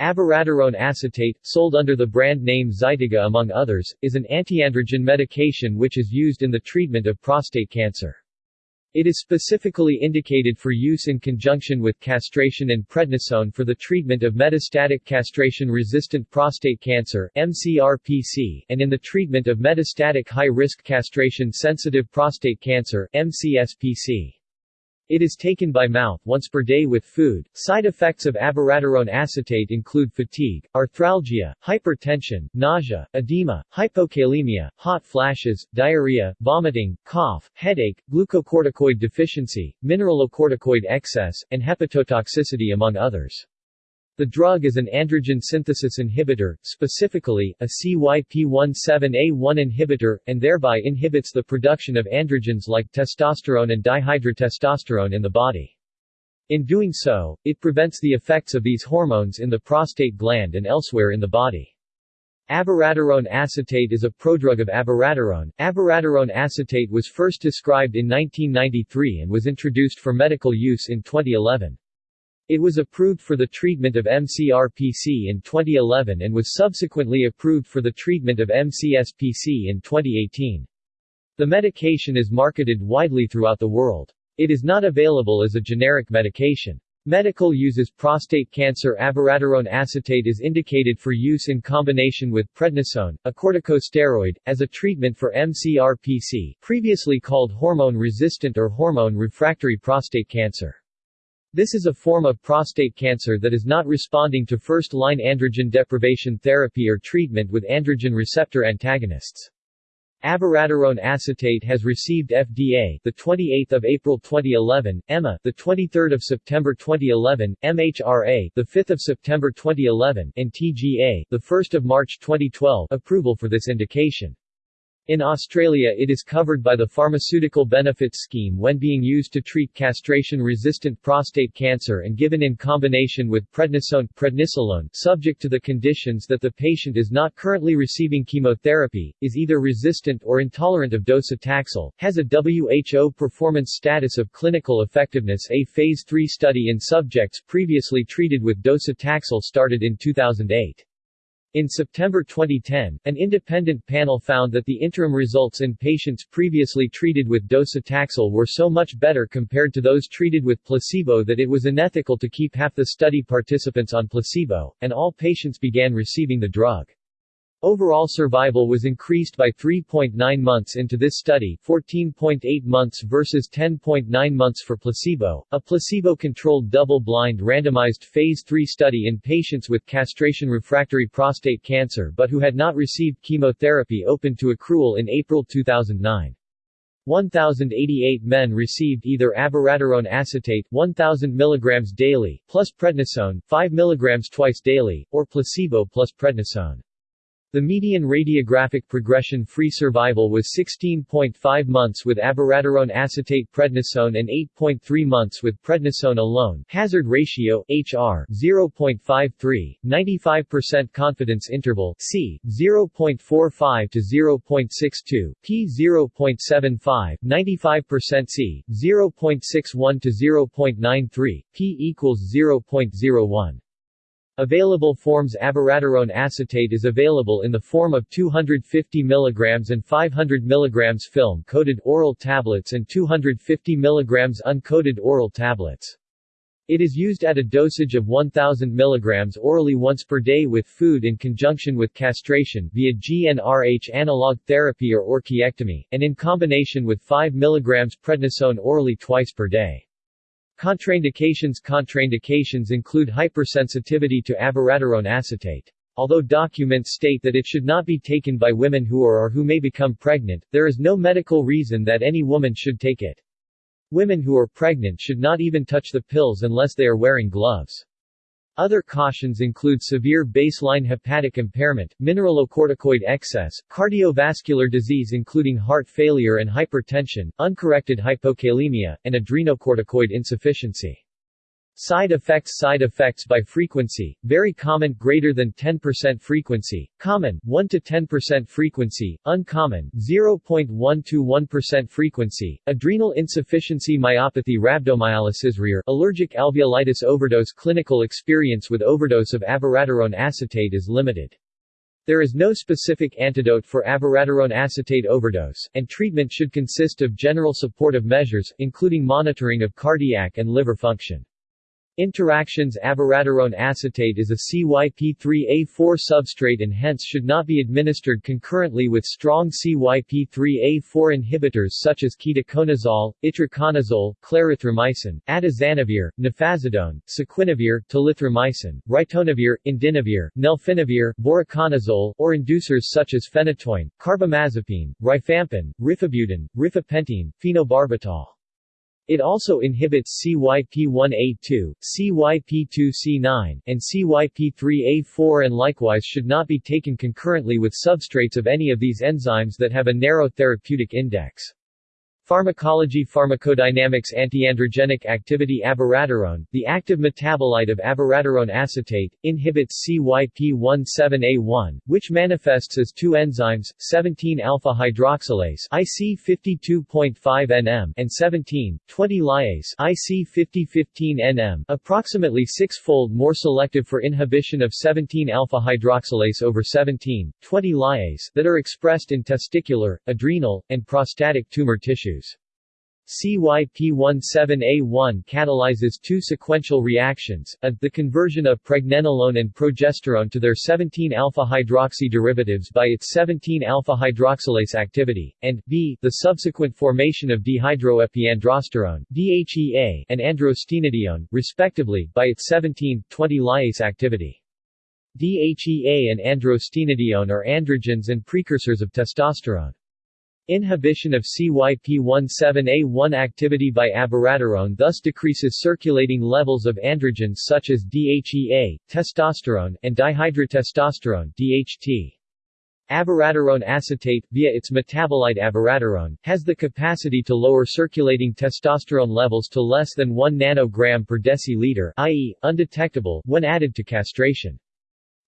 Abiraterone acetate, sold under the brand name Zytiga among others, is an antiandrogen medication which is used in the treatment of prostate cancer. It is specifically indicated for use in conjunction with castration and prednisone for the treatment of metastatic castration-resistant prostate cancer MCRPC, and in the treatment of metastatic high-risk castration-sensitive prostate cancer MCSPC. It is taken by mouth once per day with food. Side effects of abiraterone acetate include fatigue, arthralgia, hypertension, nausea, edema, hypokalemia, hot flashes, diarrhea, vomiting, cough, headache, glucocorticoid deficiency, mineralocorticoid excess, and hepatotoxicity among others. The drug is an androgen synthesis inhibitor, specifically, a CYP17A1 inhibitor, and thereby inhibits the production of androgens like testosterone and dihydrotestosterone in the body. In doing so, it prevents the effects of these hormones in the prostate gland and elsewhere in the body. Abiraterone acetate is a prodrug of abiraterone. Abiraterone acetate was first described in 1993 and was introduced for medical use in 2011. It was approved for the treatment of MCRPC in 2011 and was subsequently approved for the treatment of MCSPC in 2018. The medication is marketed widely throughout the world. It is not available as a generic medication. Medical uses prostate cancer abiraterone acetate is indicated for use in combination with prednisone, a corticosteroid, as a treatment for MCRPC, previously called hormone-resistant or hormone-refractory prostate cancer. This is a form of prostate cancer that is not responding to first-line androgen deprivation therapy or treatment with androgen receptor antagonists. Abiraterone acetate has received FDA the 28th of April 2011, EMA the 23rd of September 2011, MHRA the 5th of September 2011, and TGA the 1st of March 2012 approval for this indication. In Australia it is covered by the Pharmaceutical Benefits Scheme when being used to treat castration-resistant prostate cancer and given in combination with prednisone prednisolone subject to the conditions that the patient is not currently receiving chemotherapy, is either resistant or intolerant of docetaxel, has a WHO performance status of clinical effectiveness A Phase 3 study in subjects previously treated with docetaxel started in 2008. In September 2010, an independent panel found that the interim results in patients previously treated with docetaxel were so much better compared to those treated with placebo that it was unethical to keep half the study participants on placebo, and all patients began receiving the drug. Overall survival was increased by 3.9 months into this study 14.8 months versus 10.9 months for placebo, a placebo-controlled double-blind randomized Phase 3 study in patients with castration-refractory prostate cancer but who had not received chemotherapy opened to accrual in April 2009. 1,088 men received either abiraterone acetate 1,000 mg daily, plus prednisone 5 mg twice daily, or placebo plus prednisone. The median radiographic progression-free survival was 16.5 months with abiraterone acetate prednisone and 8.3 months with prednisone alone. Hazard ratio HR 0.53, 95% confidence interval C 0.45 to 0.62, P 0.75, 95% C 0.61 to 0.93, P equals 0.01. Available forms Abiraterone acetate is available in the form of 250 mg and 500 mg film-coated oral tablets and 250 mg uncoated oral tablets. It is used at a dosage of 1000 mg orally once per day with food in conjunction with castration via GnRH analog therapy or orchiectomy, and in combination with 5 mg prednisone orally twice per day. Contraindications Contraindications include hypersensitivity to abiraterone acetate. Although documents state that it should not be taken by women who are or who may become pregnant, there is no medical reason that any woman should take it. Women who are pregnant should not even touch the pills unless they are wearing gloves. Other cautions include severe baseline hepatic impairment, mineralocorticoid excess, cardiovascular disease including heart failure and hypertension, uncorrected hypokalemia, and adrenocorticoid insufficiency. Side effects Side effects by frequency, very common greater than 10% frequency, common 1 to 10% frequency, uncommon 0.1 to 1% frequency, adrenal insufficiency myopathy rhabdomyolysis rare, allergic alveolitis overdose Clinical experience with overdose of abiraterone acetate is limited. There is no specific antidote for abiraterone acetate overdose, and treatment should consist of general supportive measures, including monitoring of cardiac and liver function. Interactions Abiraterone acetate is a CYP3A4 substrate and hence should not be administered concurrently with strong CYP3A4 inhibitors such as ketoconazole, itraconazole, clarithromycin, atazanavir, nefazodone, saquinavir, telithromycin, ritonavir, indinavir, nelfinavir, voriconazole, or inducers such as phenytoin, carbamazepine, rifampin, rifabutin, rifapentine, phenobarbital. It also inhibits CYP1A2, CYP2C9, and CYP3A4 and likewise should not be taken concurrently with substrates of any of these enzymes that have a narrow therapeutic index. Pharmacology Pharmacodynamics Antiandrogenic activity Abiraterone, the active metabolite of abiraterone acetate, inhibits CYP17A1, which manifests as two enzymes, 17-alpha-hydroxylase IC52.5-NM and 17,20-lyase IC5015-NM, approximately six-fold more selective for inhibition of 17-alpha-hydroxylase over 17,20-lyase that are expressed in testicular, adrenal, and prostatic tumor tissues. CYP17A1 catalyzes two sequential reactions, a, the conversion of pregnenolone and progesterone to their 17-alpha-hydroxy derivatives by its 17-alpha-hydroxylase activity, and b, the subsequent formation of dehydroepiandrosterone DHEA and androstenedione, respectively, by its 17,20-lyase activity. DHEA and androstenedione are androgens and precursors of testosterone. Inhibition of CYP17A1 activity by abiraterone thus decreases circulating levels of androgens such as DHEA, testosterone, and dihydrotestosterone DHT. Abiraterone acetate, via its metabolite abiraterone, has the capacity to lower circulating testosterone levels to less than 1 nanogram per deciliter i.e., undetectable, when added to castration.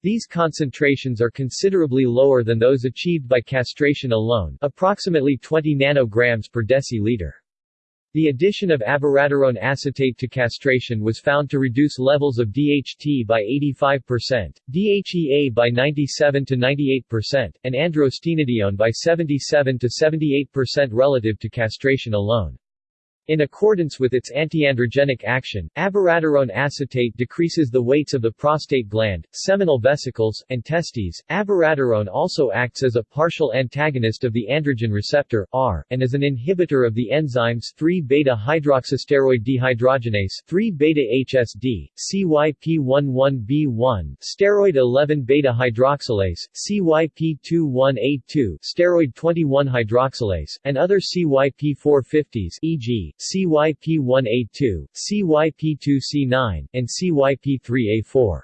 These concentrations are considerably lower than those achieved by castration alone approximately 20 nanograms per deciliter. The addition of abiraterone acetate to castration was found to reduce levels of DHT by 85%, DHEA by 97 to 98%, and androstenedione by 77 to 78% relative to castration alone. In accordance with its antiandrogenic action, abiraterone acetate decreases the weights of the prostate gland, seminal vesicles, and testes. Abiraterone also acts as a partial antagonist of the androgen receptor R and as an inhibitor of the enzymes 3-beta-hydroxysteroid dehydrogenase 3-beta-HSD, CYP11B1, steroid 11-beta-hydroxylase, CYP21A2, steroid 21 hydroxylase, and other CYP450s e.g. CYP1A2, CYP2C9, and CYP3A4.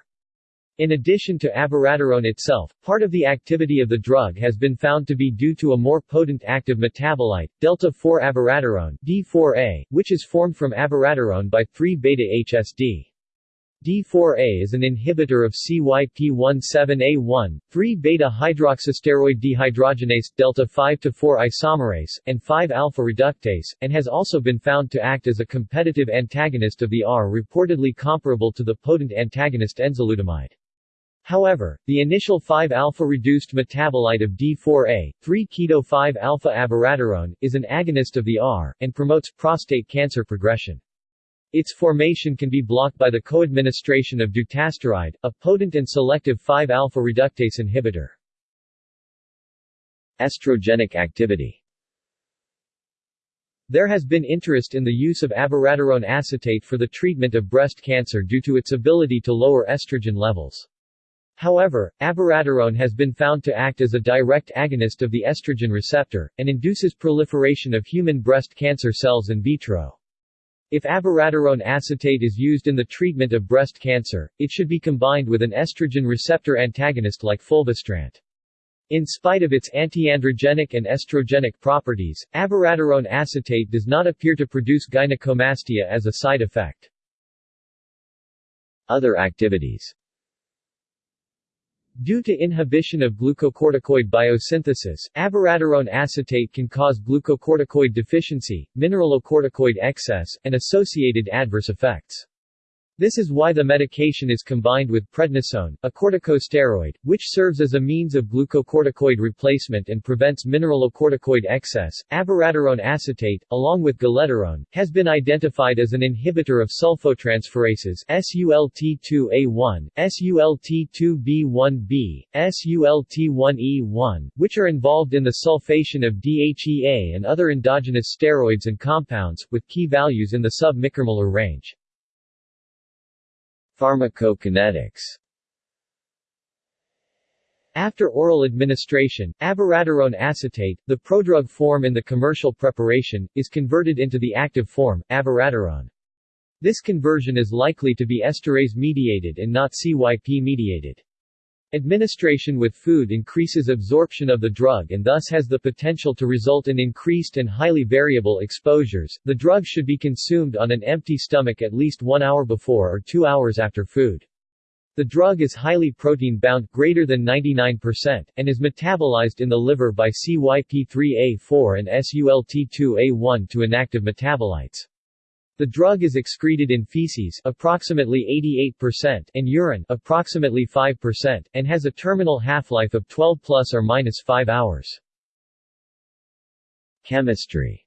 In addition to abiraterone itself, part of the activity of the drug has been found to be due to a more potent active metabolite, delta-4 abiraterone D4A, which is formed from abiraterone by 3-beta-HSD. D4A is an inhibitor of CYP17A1, 3-beta-hydroxysteroid dehydrogenase, delta-5-4 isomerase, and 5-alpha reductase, and has also been found to act as a competitive antagonist of the R reportedly comparable to the potent antagonist enzalutamide. However, the initial 5-alpha-reduced metabolite of D4A, 3-keto-5-alpha abiraterone, is an agonist of the R, and promotes prostate cancer progression. Its formation can be blocked by the co-administration of dutasteride, a potent and selective 5-alpha reductase inhibitor. Estrogenic activity There has been interest in the use of abiraterone acetate for the treatment of breast cancer due to its ability to lower estrogen levels. However, abiraterone has been found to act as a direct agonist of the estrogen receptor, and induces proliferation of human breast cancer cells in vitro. If abiraterone acetate is used in the treatment of breast cancer, it should be combined with an estrogen receptor antagonist like fulvestrant. In spite of its antiandrogenic and estrogenic properties, abiraterone acetate does not appear to produce gynecomastia as a side effect. Other activities Due to inhibition of glucocorticoid biosynthesis, abiraterone acetate can cause glucocorticoid deficiency, mineralocorticoid excess, and associated adverse effects. This is why the medication is combined with prednisone, a corticosteroid, which serves as a means of glucocorticoid replacement and prevents mineralocorticoid excess. Abiraterone acetate, along with galeterone, has been identified as an inhibitor of sulfotransferases SULT2A1, SULT2B1B, SULT1E1, which are involved in the sulfation of DHEA and other endogenous steroids and compounds, with Ki values in the sub-micromolar range. Pharmacokinetics after oral administration, abiraterone acetate, the prodrug form in the commercial preparation, is converted into the active form, abiraterone. This conversion is likely to be esterase-mediated and not CYP-mediated. Administration with food increases absorption of the drug and thus has the potential to result in increased and highly variable exposures. The drug should be consumed on an empty stomach at least one hour before or two hours after food. The drug is highly protein-bound greater than 99%, and is metabolized in the liver by CYP3A4 and SULT2A1 to inactive metabolites. The drug is excreted in feces approximately 88% and urine approximately 5% and has a terminal half-life of 12 plus or minus 5 hours. Chemistry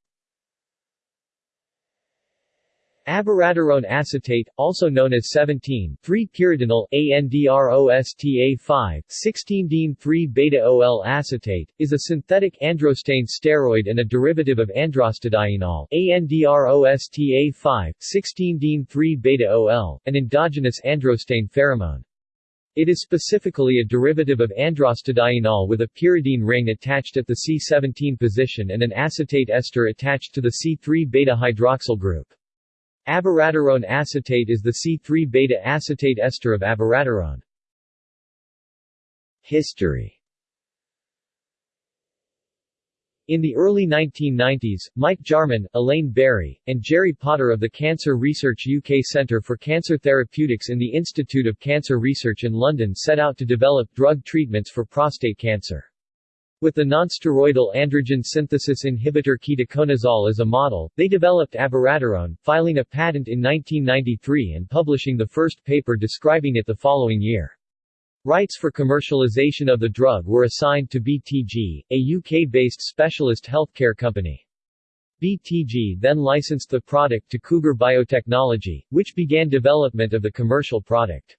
Abiraterone acetate, also known as 17,3-pyridinyl ANDROSTA5, 16-dene-3-beta-OL acetate, is a synthetic androstane steroid and a derivative of androstadienol ANDROSTA5, 16-dene-3-beta-OL, an endogenous androstane pheromone. It is specifically a derivative of androstadienol with a pyridine ring attached at the C17 position and an acetate ester attached to the C3-beta hydroxyl group. Abiraterone acetate is the C3-beta acetate ester of abiraterone. History In the early 1990s, Mike Jarman, Elaine Barrie, and Gerry Potter of the Cancer Research UK Centre for Cancer Therapeutics in the Institute of Cancer Research in London set out to develop drug treatments for prostate cancer. With the nonsteroidal androgen synthesis inhibitor ketoconazole as a model, they developed abiraterone, filing a patent in 1993 and publishing the first paper describing it the following year. Rights for commercialization of the drug were assigned to BTG, a UK-based specialist healthcare company. BTG then licensed the product to Cougar Biotechnology, which began development of the commercial product.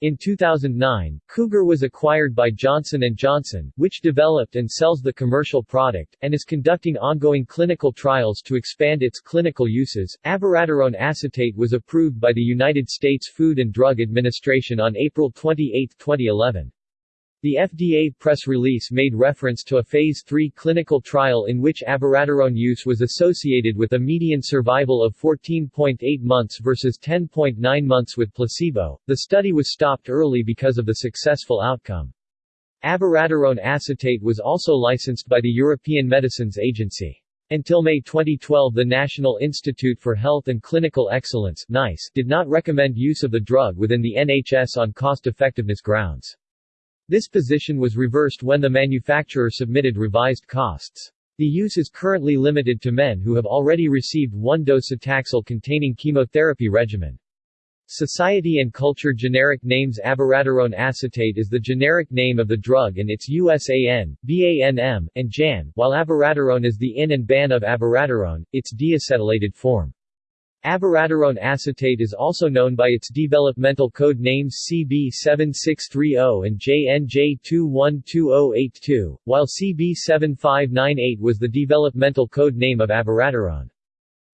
In 2009, Cougar was acquired by Johnson & Johnson, which developed and sells the commercial product, and is conducting ongoing clinical trials to expand its clinical uses. Abiraterone acetate was approved by the United States Food and Drug Administration on April 28, 2011. The FDA press release made reference to a Phase 3 clinical trial in which abiraterone use was associated with a median survival of 14.8 months versus 10.9 months with placebo. The study was stopped early because of the successful outcome. Abiraterone acetate was also licensed by the European Medicines Agency. Until May 2012 the National Institute for Health and Clinical Excellence NICE did not recommend use of the drug within the NHS on cost-effectiveness grounds. This position was reversed when the manufacturer submitted revised costs. The use is currently limited to men who have already received one dose of Taxol-containing chemotherapy regimen. Society and Culture generic names abiraterone acetate is the generic name of the drug and its USAN, BANM, and JAN, while abiraterone is the INN and BAN of abiraterone, its deacetylated form. Abiraterone acetate is also known by its developmental code names CB7630 and JNJ212082, while CB7598 was the developmental code name of abiraterone.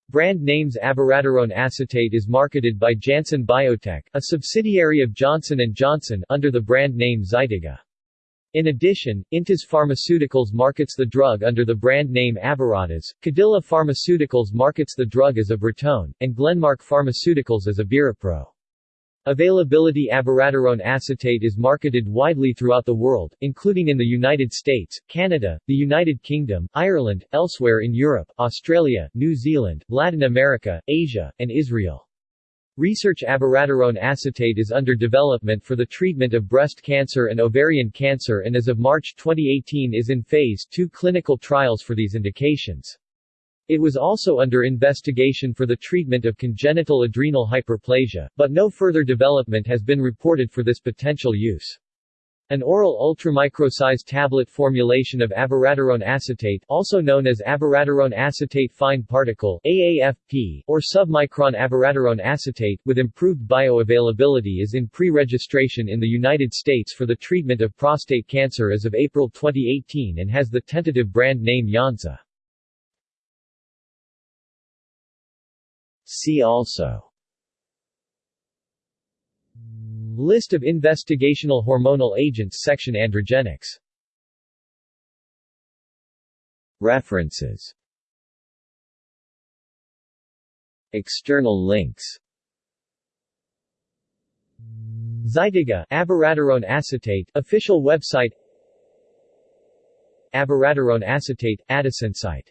Brand names abiraterone acetate is marketed by Janssen Biotech, a subsidiary of Johnson & Johnson, under the brand name Zytiga. In addition, Intas Pharmaceuticals markets the drug under the brand name Abiratas, Cadila Pharmaceuticals markets the drug as Abratone, and Glenmark Pharmaceuticals as Abiripro. Availability Abiraterone acetate is marketed widely throughout the world, including in the United States, Canada, the United Kingdom, Ireland, elsewhere in Europe, Australia, New Zealand, Latin America, Asia, and Israel. Research abiraterone acetate is under development for the treatment of breast cancer and ovarian cancer and as of March 2018 is in phase 2 clinical trials for these indications. It was also under investigation for the treatment of congenital adrenal hyperplasia, but no further development has been reported for this potential use. An oral ultramicrosized tablet formulation of abiraterone acetate also known as abiraterone acetate fine particle AAFP, or submicron abiraterone acetate with improved bioavailability is in pre-registration in the United States for the treatment of prostate cancer as of April 2018 and has the tentative brand name Yonsa. See also List of investigational hormonal agents section Androgenics. References. External links. Zytiga abiraterone acetate official website. Abiraterone acetate AdisInsight